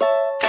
you